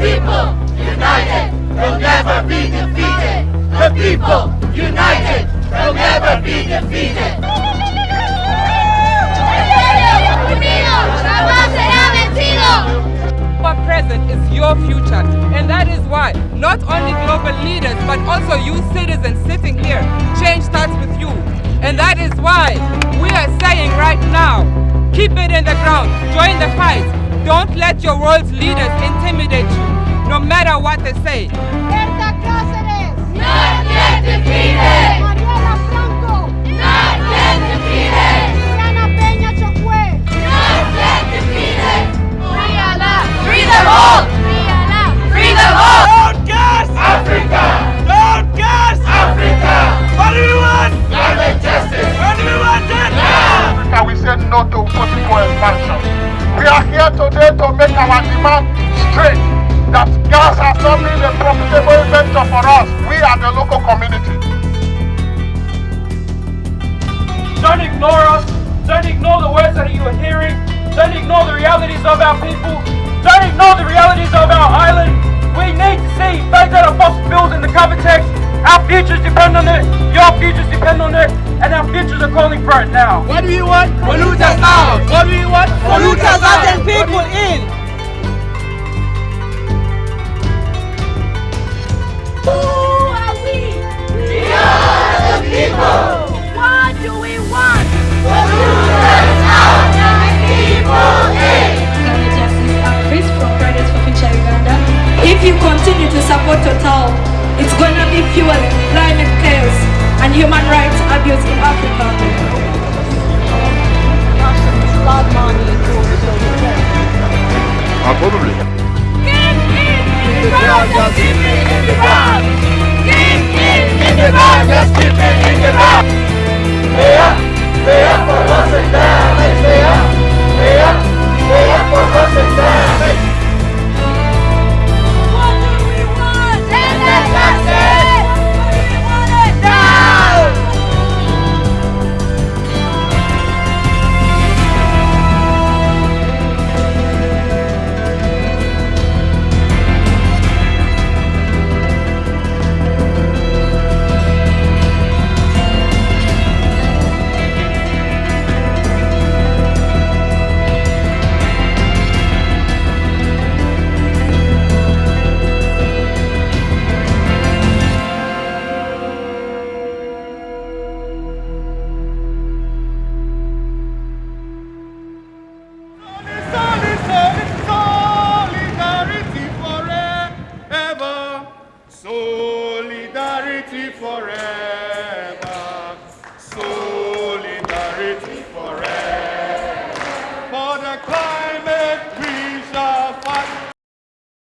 people united will never be defeated. The people united will never be defeated. Our present is your future and that is why not only global leaders but also you citizens sitting here change starts with you and that is why we are saying right now keep it in the ground join the fight don't let your world's leaders intimidate you, no matter what they say. Berta Cáceres. Not yet defeated! Marielle Franco. Not yet defeated! Diana Peña Chocue. Not yet defeated! Free Alaa! Free them all! Free Alaa. Free them all! Don't gas! Africa! Don't gas! Africa! What do you want? Love and justice! What do you want then? Africa, we said no to political expansion. We are here today to make our demand straight that gas has not been a profitable venture for us. We are the local community. Don't ignore us. Don't ignore the words that you are hearing. Don't ignore the realities of our people. Don't ignore the realities of our futures calling for it now. What do you want? Polluters out. What do you want? Polluters out and people in. Who are we? We are the people! What do we want? Polluters out and people in! Justice Chris from Fridays for Future Uganda. If you continue to support Total, it's gonna be fueling climate chaos and human rights abuse in Africa. Ah, probably. Just keep it in the ground! Keep it in the ground! Just keep it in the solidarity forever, solidarity forever.